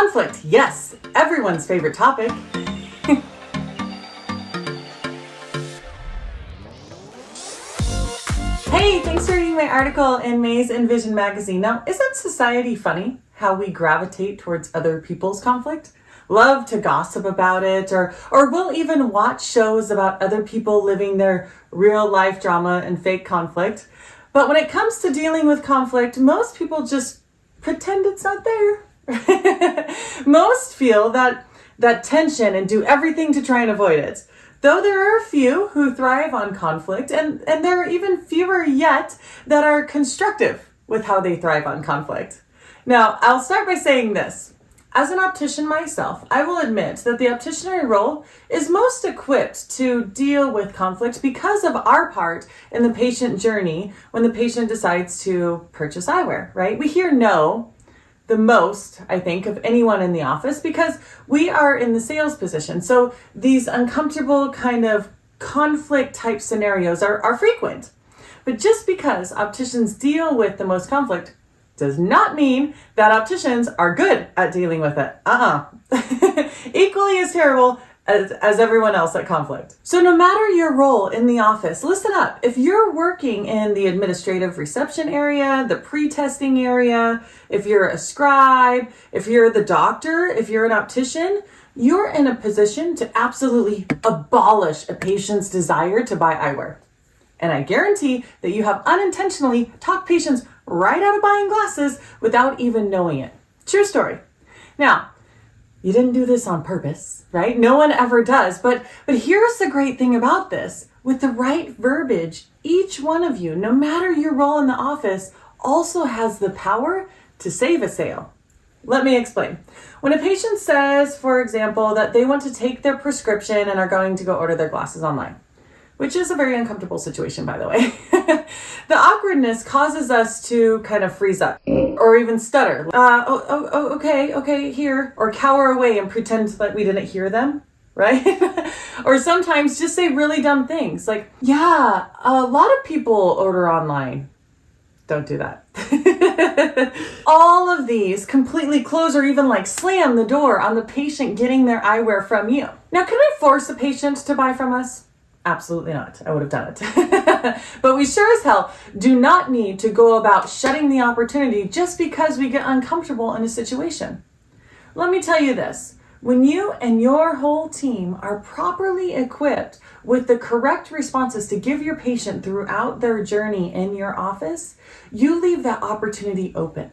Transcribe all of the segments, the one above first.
Conflict, yes, everyone's favorite topic. hey, thanks for reading my article in Maze and Vision magazine. Now, isn't society funny how we gravitate towards other people's conflict? Love to gossip about it, or, or we'll even watch shows about other people living their real life drama and fake conflict. But when it comes to dealing with conflict, most people just pretend it's not there. Most feel that that tension and do everything to try and avoid it. Though there are a few who thrive on conflict, and, and there are even fewer yet that are constructive with how they thrive on conflict. Now, I'll start by saying this. As an optician myself, I will admit that the opticianry role is most equipped to deal with conflict because of our part in the patient journey when the patient decides to purchase eyewear, right? We hear no the most, I think, of anyone in the office because we are in the sales position. So these uncomfortable kind of conflict type scenarios are, are frequent. But just because opticians deal with the most conflict does not mean that opticians are good at dealing with it. Uh-uh. Equally as terrible as, as everyone else at conflict. So no matter your role in the office, listen up. If you're working in the administrative reception area, the pre-testing area, if you're a scribe, if you're the doctor, if you're an optician, you're in a position to absolutely abolish a patient's desire to buy eyewear. And I guarantee that you have unintentionally talked patients right out of buying glasses without even knowing it. True story. Now, you didn't do this on purpose, right? No one ever does. But, but here's the great thing about this. With the right verbiage, each one of you, no matter your role in the office, also has the power to save a sale. Let me explain. When a patient says, for example, that they want to take their prescription and are going to go order their glasses online, which is a very uncomfortable situation, by the way. the awkwardness causes us to kind of freeze up or even stutter. Uh, oh, oh, oh, okay, okay, here. Or cower away and pretend that we didn't hear them, right? or sometimes just say really dumb things like, yeah, a lot of people order online. Don't do that. All of these completely close or even like slam the door on the patient getting their eyewear from you. Now, can I force a patient to buy from us? Absolutely not. I would have done it. but we sure as hell do not need to go about shutting the opportunity just because we get uncomfortable in a situation. Let me tell you this. When you and your whole team are properly equipped with the correct responses to give your patient throughout their journey in your office, you leave that opportunity open.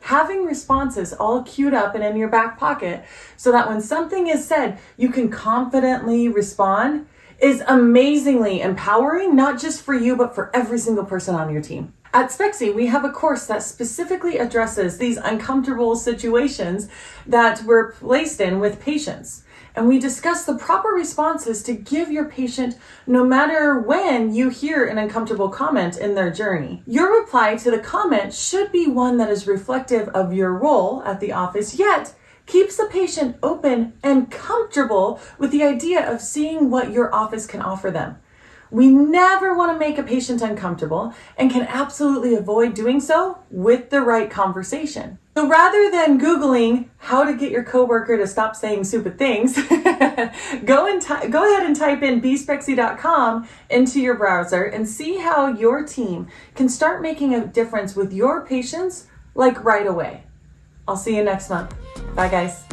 Having responses all queued up and in your back pocket so that when something is said, you can confidently respond is amazingly empowering, not just for you, but for every single person on your team. At Spexy, we have a course that specifically addresses these uncomfortable situations that we're placed in with patients. And we discuss the proper responses to give your patient no matter when you hear an uncomfortable comment in their journey. Your reply to the comment should be one that is reflective of your role at the office, yet keeps the patient open and comfortable with the idea of seeing what your office can offer them. We never want to make a patient uncomfortable and can absolutely avoid doing so with the right conversation. So rather than Googling how to get your coworker to stop saying stupid things, go and go ahead and type in bespexy.com into your browser and see how your team can start making a difference with your patients like right away. I'll see you next month. Bye guys.